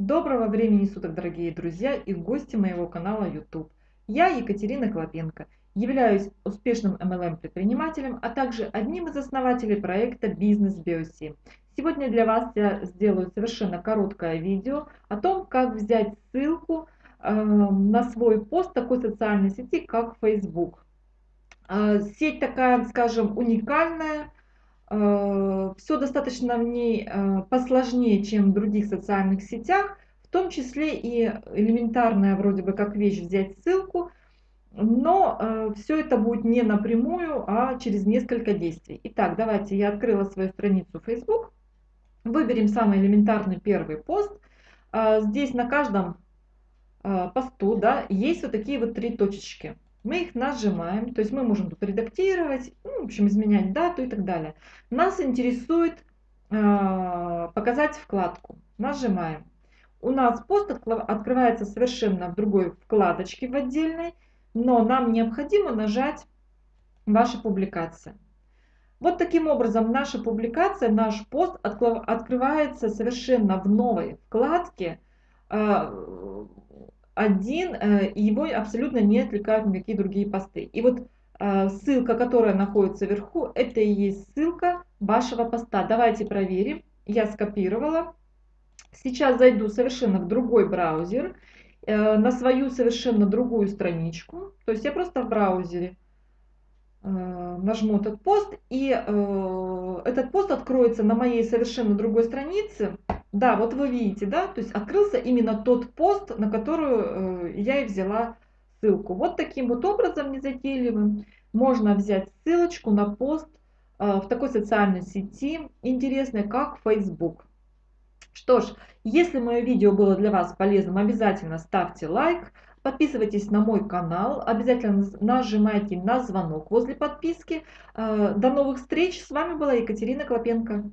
Доброго времени суток, дорогие друзья и гости моего канала YouTube. Я Екатерина Клопенко, являюсь успешным MLM-предпринимателем, а также одним из основателей проекта Бизнес Биоси. Сегодня для вас я сделаю совершенно короткое видео о том, как взять ссылку э, на свой пост такой социальной сети, как Facebook. Э, сеть такая, скажем, уникальная, все достаточно в ней э, посложнее, чем в других социальных сетях, в том числе и элементарная вроде бы как вещь взять ссылку, но э, все это будет не напрямую, а через несколько действий. Итак, давайте я открыла свою страницу Facebook, выберем самый элементарный первый пост. Здесь на каждом посту да, есть вот такие вот три точечки мы их нажимаем, то есть мы можем тут редактировать, ну, в общем, изменять дату и так далее. Нас интересует э, показать вкладку. Нажимаем. У нас пост открывается совершенно в другой вкладочке в отдельной, но нам необходимо нажать «Ваша публикация». Вот таким образом наша публикация, наш пост открывается совершенно в новой вкладке, э, один, э, его абсолютно не отвлекают никакие другие посты. И вот э, ссылка, которая находится вверху, это и есть ссылка вашего поста. Давайте проверим. Я скопировала. Сейчас зайду совершенно в другой браузер, э, на свою совершенно другую страничку. То есть я просто в браузере нажму этот пост, и этот пост откроется на моей совершенно другой странице. Да, вот вы видите, да, то есть открылся именно тот пост, на которую э, я и взяла ссылку. Вот таким вот образом незатейливым можно взять ссылочку на пост э, в такой социальной сети интересной, как Facebook. Что ж, если мое видео было для вас полезным, обязательно ставьте лайк, подписывайтесь на мой канал, обязательно нажимайте на звонок возле подписки. Э, до новых встреч, с вами была Екатерина Клопенко.